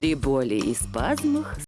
При боли и спазмах